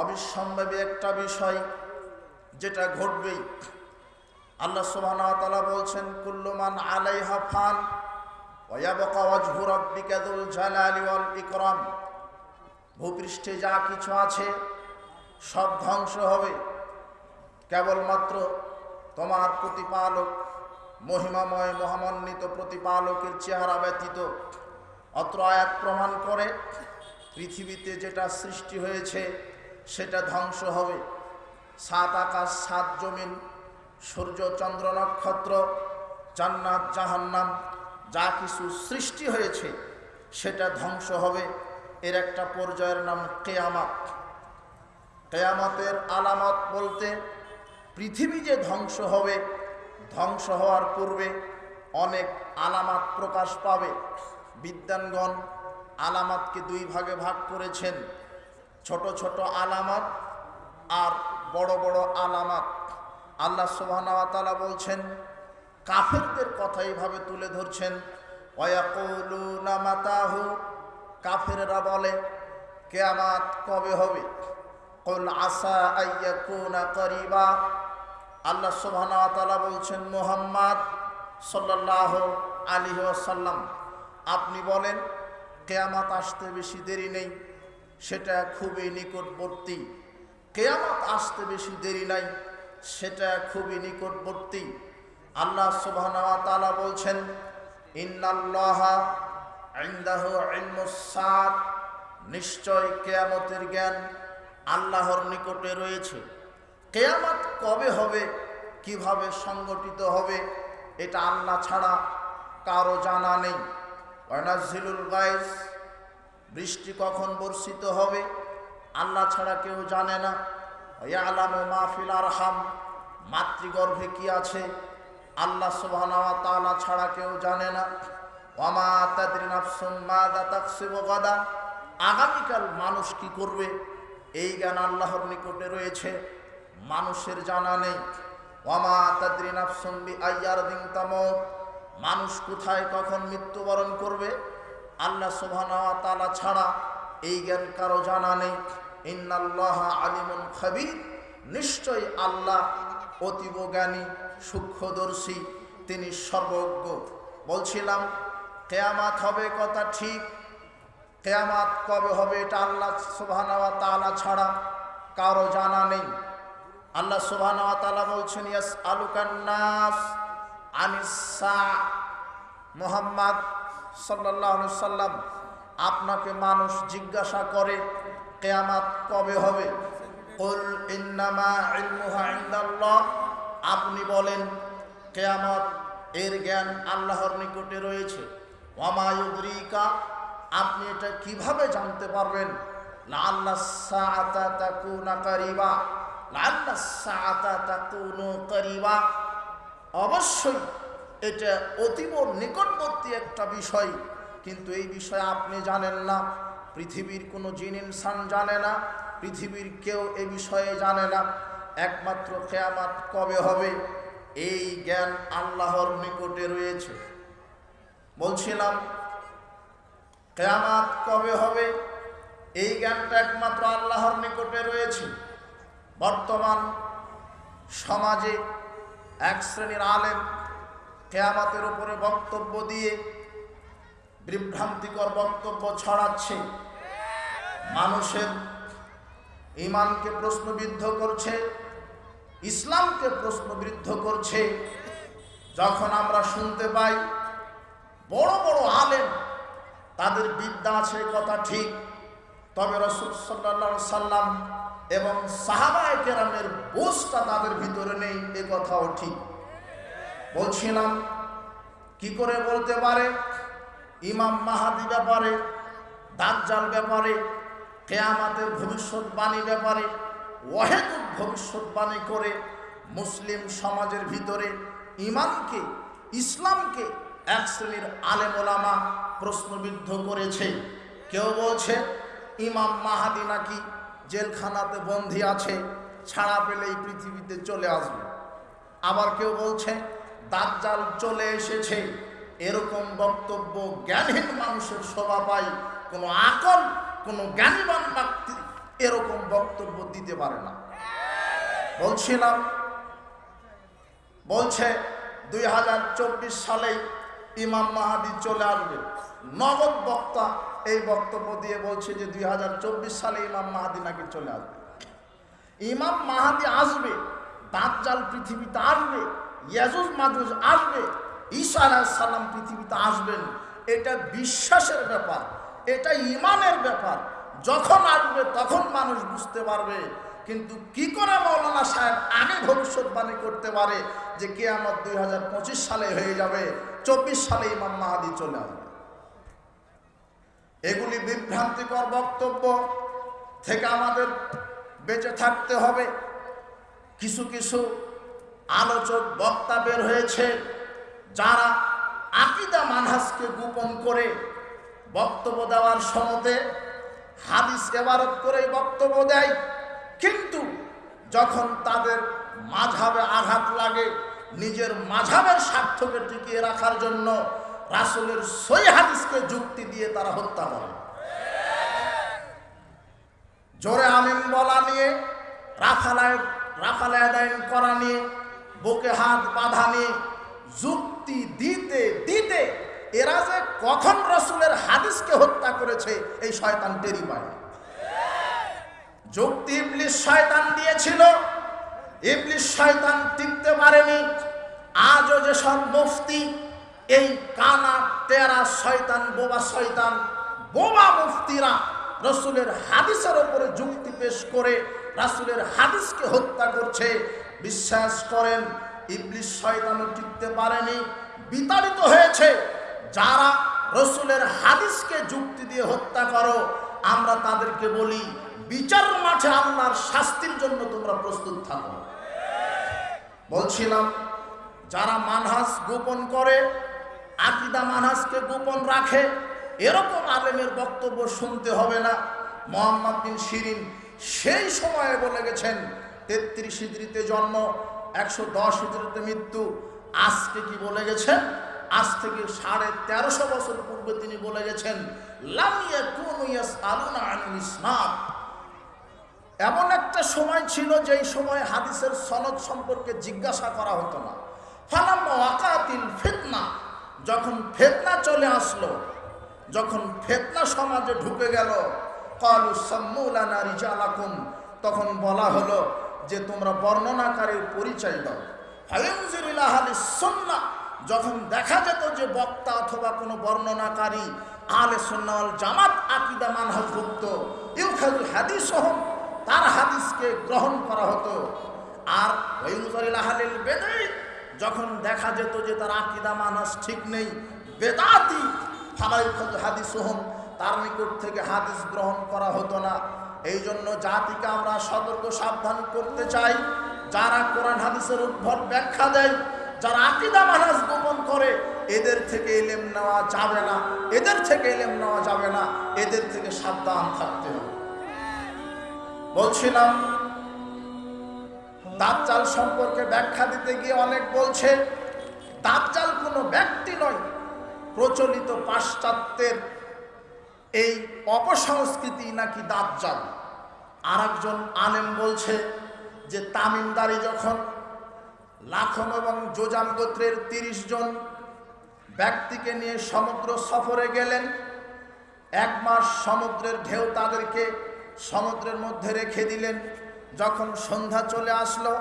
অবিসম্ভাবী একটা বিষয় যেটা ঘটবেই। আল্লাহ ওয়া বলছেন কুল্লুমান আলাইহা ফান ওয়ায়াবকা ওয়াজহু রাব্বিকা যুল জালালি ভূপৃষ্ঠে যা কিছু আছে, সব ধ্বংস হবে। কেবলমাত্র তোমার প্রতিপালক, মহিমাময়, মহামান্বিত প্রতিপালকের চেহারা ব্যতীত অত্র আয়াত প্রমাণ করে, পৃথিবীতে যেটা সৃষ্টি হয়েছে সেটা ধ্বংস হবে। সাত আকাশ, সাত জমিন, সূর্য, চন্দ্র, নক্ষত্র, জান্নাত, জাহান্নাম, যা কিছু সৃষ্টি হয়েছে, সেটা ধ্বংস হবে। এর একটা পর্যায়ের নাম কেয়ামাত। কেয়ামতের আলামত বলতে পৃথিবী যে ধ্বংস হবে, ধ্বংস হওয়ার পূর্বে অনেক আলামাত প্রকাশ পাবে। বিদ্যানগণ আলামাতকে দুই ভাগে ভাগ করেছেন। ছোট ছোট আলামাত আর বড় বড় আলামাত। আল্লাহ সুবহানাহু বলছেন, কাফেরদের কথা এইভাবে তুলে ধরছেন মাতাহু? কাফেররা বলে, কেয়ামাত কবে হবে? কুল আসা করিবা? আল্লাহ সুবহানাহু বলছেন, মুহাম্মদ সাল্লাল্লাহু আলাইহি ওয়াসাল্লাম, আপনি বলেন, কেয়ামাত আসতে বেশি দেরি নেই। সেটা খুবই নিকটবর্তী। কেয়ামত আসতে বেশি দেরি নাই, সেটা খুবই নিকটবর্তী। আল্লাহ ওয়া বলছেন নিশ্চয় কেয়ামতের জ্ঞান আল্লাহর নিকটে রয়েছে। কেয়ামত কবে হবে, কীভাবে সংগঠিত হবে, এটা আল্লাহ ছাড়া কারও জানা নেই। ওয়ানাজিলুল গাইস বৃষ্টি কখন বর্ষিত হবে? আল্লাহ ছাড়া কেউ জানে না। ইয়ালাম মাহফিল আরহাম। মাতৃগর্ভে কি আছে? আল্লাহ তাআলা ছাড়া কেউ জানে না। গাদা। আগামীকাল মানুষ কি করবে? এই জ্ঞান আল্লাহর নিকটে রয়েছে। মানুষের জানা নেই। ওয়ামা তাদরি আইয়ার দিন তামত। মানুষ কোথায় কখন মৃত্যুবরণ করবে? আল্লাহ তাআলা ছাড়া এই জ্ঞান কারও জানা নেই। ইন্নাল্লাহ আলিমুন খাবির। নিশ্চয় আল্লাহ অতীব জ্ঞানী, সূক্ষ্মদর্শী, তিনি সর্বজ্ঞ। বলছিলাম, কেয়ামাত হবে কথা ঠিক। কেয়ামাত কবে হবে এটা আল্লাহ সুবহানাহু তাআলা ছাড়া কারও জানা নেই। আল্লাহ সুবহানাহু তাআলা বলছেন ইয়াস আলুকান নাস আনিসা মোহাম্মদ সাল্লাম আপনাকে মানুষ জিজ্ঞাসা করে, কেয়ামাত কবে হবে? আপনি বলেন, কেয়ামত এর জ্ঞান আল্লাহর নিকটে রয়েছে। ওয়ামায়ুদ্রিকা আপনি এটা কীভাবে জানতে পারবেন? তাকুনা কারিবা। কারিবা। অবশ্যই এটা অতীব নিকটবর্তী একটা বিষয়। কিন্তু এই বিষয়ে আপনি জানেন না। পৃথিবীর কোনো জিন ইনসান জানে না। পৃথিবীর কেউ এ বিষয়ে জানে না। একমাত্র কেয়ামাত কবে হবে? এই জ্ঞান আল্লাহর নিকটে রয়েছে। বলছিলাম, কেয়ামাত কবে হবে? এই জ্ঞানটা একমাত্র আল্লাহর নিকটে রয়েছে। বর্তমান সমাজে এক শ্রেণির আলেম কেয়ামাতের উপরে বক্তব্য দিয়ে বিভ্রান্তিকর বক্তব্য ছড়াচ্ছে। মানুষের ইমানকে প্রশ্নবিদ্ধ করছে, ইসলামকে প্রশ্নবিদ্ধ করছে। যখন আমরা শুনতে পাই, বড় বড় আলেম, তাদের বিদ্যা আছে কথা ঠিক, তবে রসুল সাল্লা সাল্লাম এবং সাহাবায় কেরামের বোঝটা তাদের ভিতরে নেই, এ কথাও ঠিক। বলছিলাম, কি করে বলতে পারে? ইমাম মাহাদি ব্যাপারে, দাজ্জাল ব্যাপারে, কেয়ামাতের ভবিষ্যৎবাণী ব্যাপারে ওয়াহেদুল ভবিষ্যৎবাণী করে মুসলিম সমাজের ভিতরে ইমানকে ইসলামকে এক শ্রেণির আলেমোলামা প্রশ্নবিদ্ধ করেছে। কেউ বলছে, ইমাম মাহাদি নাকি জেলখানাতে বন্দী আছে, ছাড়া পেলেই পৃথিবীতে চলে আসবে। আবার কেউ বলছে দাজ্জাল চলে এসেছে। এরকম বক্তব্য জ্ঞানহীন মানুষের শোভা পায়। কোনো আকল, কোনো জ্ঞানীবান ব্যক্তি এরকম বক্তব্য দিতে পারে না। বলছিলাম, বলছে দুই হাজার চব্বিশ সালেই ইমাম মাহাদি চলে আসবে। নগদ বক্তা এই বক্তব্য দিয়ে বলছে যে দুই হাজার চব্বিশ সালে ইমাম মাহাদি নাকি চলে আসবে। ইমাম মাহাদি আসবে দাঁত জাল পৃথিবীতে আসবে। ইয়াজুজ মাজুজ আসবে, ঈসা সালাম পৃথিবীতে আসবেন। এটা বিশ্বাসের ব্যাপার, এটা ইমানের ব্যাপার। যখন আসবে, তখন মানুষ বুঝতে পারবে। কিন্তু কি করে মৌলানা সাহেব আগে ভবিষ্যৎবাণী করতে পারে যে কে আমার দুই হাজার পঁচিশ সালে হয়ে যাবে, চব্বিশ সালে ইমাম মাহাদি চলে আসবে? এগুলি বিভ্রান্তিকর বক্তব্য থেকে আমাদের বেঁচে থাকতে হবে। কিছু কিছু আলোচক, বক্তা বের হয়েছে, যারা আকিদা মানহাসকে গোপন করে বক্তব্য দেওয়ার সমতে হাদিস এবারত করে বক্তব্য দেয়। কিন্তু যখন তাদের মাঝাবে আঘাত লাগে, নিজের মাঝাবের স্বার্থকে টিকিয়ে রাখার জন্য রাসুলের সই হাদিসকে যুক্তি দিয়ে তারা হত্যা করে। জোরে আমিন বলা নিয়ে রাফালায় রাফালে আদায় করা নিয়ে বুকে হাত বাঁধা নিয়ে যুক্তি দিতে দিতে এরা যে কখন রসুলের হাদিসকে হত্যা করেছে, এই শয়তান টেরি পায় যুক্তি ইবলিশ শয়তান দিয়েছিল ইবলিশ শয়তান টিকতে পারেনি, আজও যেসব মুফতি, এই কানা, তেরা, শয়তান, বোবা শয়তান, বোবা মুফতিরা রসুলের হাদিসের ওপরে যুক্তি পেশ করে, রাসুলের হাদিসকে হত্যা করছে বিশ্বাস করেন ইবলিশ শয়তানও টিকতে পারেনি, বিতাড়িত হয়েছে। যারা রসুলের হাদিসকে যুক্তি দিয়ে হত্যা করো, আমরা তাদেরকে বলি, বিচার মাঠে আল্লাহর শাস্তির জন্য তোমরা প্রস্তুত থাকো। বলছিলাম, যারা মানহাস গোপন করে, আকিদা মানহাসকে গোপন রাখে, এরকম আলেমের বক্তব্য শুনতে হবে না। মোহাম্মদ বিন শিরিন সেই সময়ে বলে গেছেন তেত্রিশ হিজড়িতে জন্ম, একশো দশ হিজড়িতে মৃত্যু। আজকে কি বলে গেছেন? আজ থেকে সাড়ে তেরোশো বছর পূর্বে তিনি বলে গেছেন ইসলাম। এমন একটা সময় ছিল যেই সময় হাদিসের সনদ সম্পর্কে জিজ্ঞাসা করা হতো না। ফালাম ওয়াকাতিল ফিতনা। যখন ফেতনা চলে আসলো, যখন ফেতনা সমাজে ঢুকে গেল, কালু সাম্মুলানা রিজালাকুম। তখন বলা হলো যে তোমরা বর্ণনাকারীর পরিচয় দাও। সুন্নাহ, যখন দেখা যেত যে বক্তা অথবা কোনো বর্ণনাকারী আলে সুন্নাল জামাত আকিদা মানহাজভুক্ত ইউখাজুল হাদিস তার হাদিসকে গ্রহণ করা হতো। আর আহলিল বেদাই, যখন দেখা যেত যে তার আকিদা মানহাজ ঠিক নেই, বেদাতি ফালাইখাজু হাদিস হোম তার নিকট থেকে হাদিস গ্রহণ করা হতো না। এই জন্য জাতিকে আমরা সতর্ক, সাবধান করতে চাই। যারা কোরআন, হাদিসের উদ্ভট ব্যাখ্যা দেয়, যারা আকিদা মানাজ গোপন করে, এদের থেকে এলেম নেওয়া যাবে না। এদের থেকে এলেম নেওয়া যাবে না। এদের থেকে সাবধান থাকতে হবে। বলছিলাম দাঁতজাল সম্পর্কে ব্যাখ্যা দিতে গিয়ে অনেক বলছে দাঁতজাল কোনো ব্যক্তি নয়। প্রচলিত পাশ্চাত্যের এই অপসংস্কৃতি নাকি দাঁতজাল আর একজন আলেম বলছে যে, তামিমদারি যখন লাখন এবং যোজান গোত্রের তিরিশ জন ব্যক্তিকে নিয়ে সমুদ্র সফরে গেলেন, এক মাস সমুদ্রের ঢেউ তাদেরকে সমুদ্রের মধ্যে রেখে দিলেন। যখন সন্ধ্যা চলে আসলো,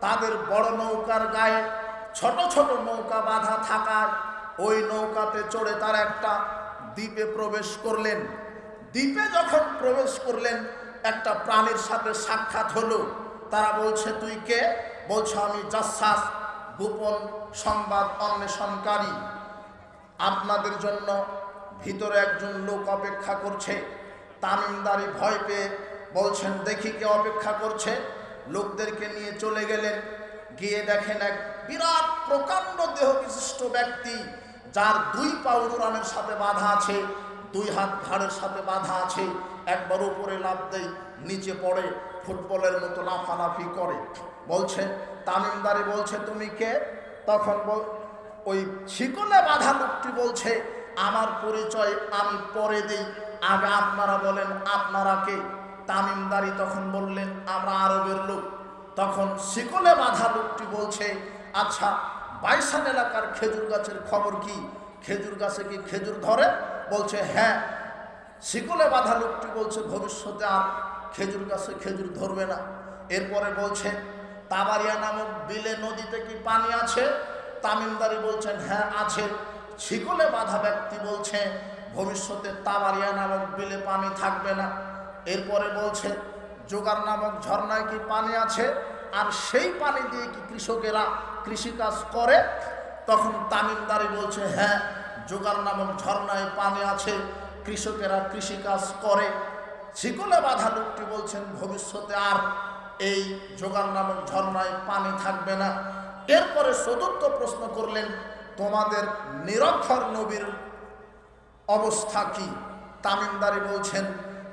তাদের বড় নৌকার গায়ে ছোট ছোট নৌকা বাঁধা থাকায় ওই নৌকাতে চড়ে তার একটা দ্বীপে প্রবেশ করলেন। দ্বীপে যখন প্রবেশ করলেন, একটা প্রাণীর সাথে সাক্ষাৎ হলো। তারা বলছে, তুই কে? বলছে, আমি জাসাস, গোপন সংবাদ অন্বেষণকারী। আপনাদের জন্য ভিতরে একজন লোক অপেক্ষা করছে। তামিমদারি ভয় পেয়ে বলছেন, দেখি কে অপেক্ষা করছে। লোকদেরকে নিয়ে চলে গেলেন। গিয়ে দেখেন এক বিরাট প্রকাণ্ড দেহ বিশিষ্ট ব্যক্তি যার দুই পা উড়ানের সাথে বাধা আছে, দুই হাত ঘাড়ের সাথে বাধা আছে, একবার উপরে লাভ দেয়, নিচে পড়ে, ফুটবলের মতো লাফালাফি করে। বলছে, তামিমদারি বলছে, তুমি কে? তখন বল ওই শিকলে বাধা লোকটি বলছে, আমার পরিচয় আমি পরে দিই। আগে আপনারা বলেন, আপনারা কে? তামিমদারি তখন বললেন, আমরা আরবের লোক। তখন শিকলে বাঁধা লোকটি বলছে আচ্ছা বাইসান এলাকার খেজুর গাছের খবর কি? খেজুর গাছে কি খেজুর ধরে? বলছে হ্যাঁ। শিকলে বাঁধা লোকটি বলছে, ভবিষ্যতে আর খেজুর গাছে খেজুর ধরবে না। এরপরে বলছে, তাবারিয়া নামক বিলে নদীতে কি পানি আছে? তামিমদারি বলছেন হ্যাঁ আছে। শিকলে বাঁধা ব্যক্তি বলছে, ভবিষ্যতে তাবারিয়া নামক বিলে পানি থাকবে না। এরপরে বলছে জোগার নামক ঝর্ণায় কি পানি আছে? আর সেই পানি দিয়ে কি কৃষকেরা কৃষিকাজ করে? তখন তামিমদারি বলছে হ্যাঁ জোগার নামক ঝর্ণায় পানি আছে, কৃষকেরা কৃষিকাজ করে। শিকলে বাধা লোকটি বলছেন, ভবিষ্যতে আর এই জোগার নামক ঝর্ণায় পানি থাকবে না। এরপরে চতুর্থ প্রশ্ন করলেন, তোমাদের নিরক্ষর নবীর অবস্থা কি? তামিমদারি বলছেন,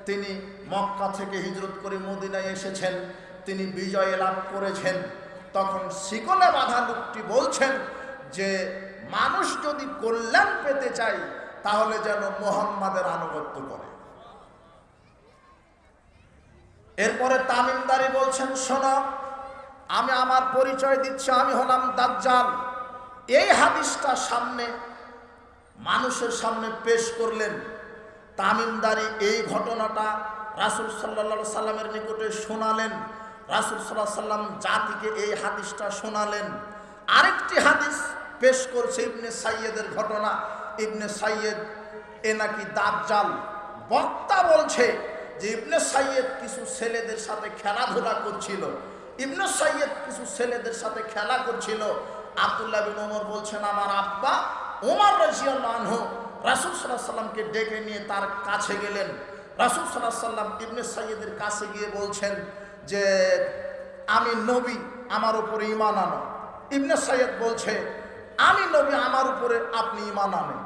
তিনি মক্কা থেকে হিজরত করে মদিনায় এসেছেন। তিনি বিজয় লাভ করেছেন। তখন শিকলে বাধা লোকটি বলছেন যে, মানুষ যদি কল্যাণ পেতে চায়, তাহলে যেন মোহাম্মদের আনুগত্য করে। এরপরে তামিমদারি বলছেন, শোনো, আমি আমার পরিচয় দিচ্ছি, আমি হলাম দাজ্জাল। এই হাদিসটা সামনে মানুষের সামনে পেশ করলেন। তামিমদারি এই ঘটনাটা রাসুল সাল্লা সাল্লামের নিকটে শোনালেন। রাসুল সাল্লাহ সাল্লাম জাতিকে এই হাদিসটা শোনালেন। আরেকটি হাদিস পেশ করছে ইবনে সাইয়েদের ঘটনা। ইবনে সাইয়েদ, এ নাকি দাজ্জাল। বক্তা বলছে যে ইবনে সাইয়েদ কিছু ছেলেদের সাথে খেলাধুলা করছিল। ইবনে সাইয়েদ কিছু ছেলেদের সাথে খেলা করছিল। আবদুল্লাহ বিন ওমর বলছেন, আমার আব্বা ওমর রাজিয়াল্লাহ রাসুল সাল্লাহ সাল্লামকে ডেকে নিয়ে তার কাছে গেলেন। রাসুল সাল্লাহ সাল্লাম ইবনে সাইয়েদের কাছে গিয়ে বলছেন যে আমি নবী, আমার উপরে ইমান আনো। ইবনে সাইয়েদ বলছে, আমি নবী, আমার উপরে আপনি ইমান আনেন।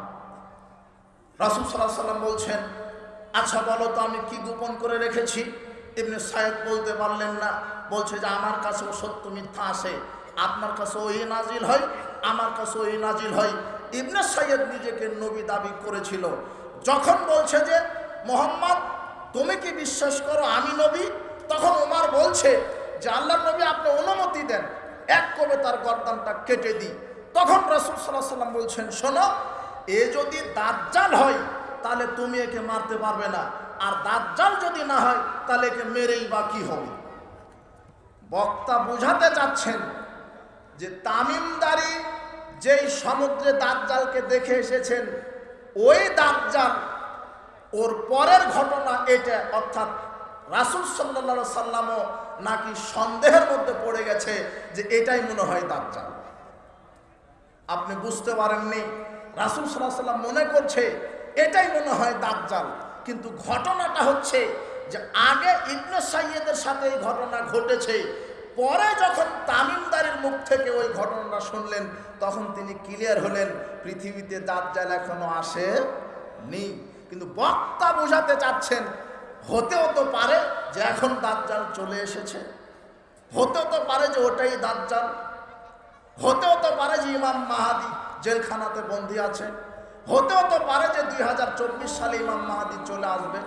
রাসুল সাল্লাহ সাল্লাম বলছেন আচ্ছা বলো তো আমি কি গোপন করে রেখেছি? ইবনে সাইয়েদ বলতে পারলেন না, বলছে যে, আমার কাছেও সত্য মিথ্যা আসে আপনার কাছে ওই নাজিল হয়, আমার কাছে ওই নাজিল হয়। ইবনে সাইয়েদ নিজেকে নবী দাবি করেছিল। যখন বলছে যে, মোহাম্মদ, তুমি কি বিশ্বাস করো আমি নবী? তখন ওমার বলছে যে আল্লাহ নবী আপনি অনুমতি দেন, এক কবে তার গর্দানটা কেটে দিই। তখন রাসুল সাল্লাহ সাল্লাম বলছেন, শোনো, এ যদি দাজ্জাল হয়, তাহলে তুমি একে মারতে পারবে না। আর দাজ্জাল যদি না হয়, তাহলে একে মেরেই বা কি হবে? বক্তা বুঝাতে চাচ্ছেন যে তামিমদারি যেই সমুদ্রে দাজ্জালকে দেখে এসেছেন, ওই দাজ্জাল ওর পরের ঘটনা এটা, অর্থাৎ রাসুল সাল্লা সাল্লামও নাকি সন্দেহের মধ্যে পড়ে গেছে যে এটাই মনে হয় দাজ্জাল। আপনি বুঝতে পারেননি, রাসুল সাল্লাহ সাল্লাম মনে করছে এটাই মনে হয় দাঁত দাজ্জাল। কিন্তু ঘটনাটা হচ্ছে যে আগে ইবনে সাইয়েদের সাথে এই ঘটনা ঘটেছে। পরে যখন তামিমদারের মুখ থেকে ওই ঘটনাটা শুনলেন, তখন তিনি ক্লিয়ার হলেন, পৃথিবীতে দাজ্জাল এখনও আসে নি কিন্তু বক্তা বোঝাতে চাচ্ছেন হতেও তো পারে যে এখন দাঁতজাল চলে এসেছে। হতেও তো পারে যে ওটাই দাঁতজাল হতেও তো পারে যে ইমাম মাহাদি জেলখানাতে বন্দি আছে। হতেও তো পারে যে দুই হাজার চব্বিশ সালে ইমাম মাহাদি চলে আসবে।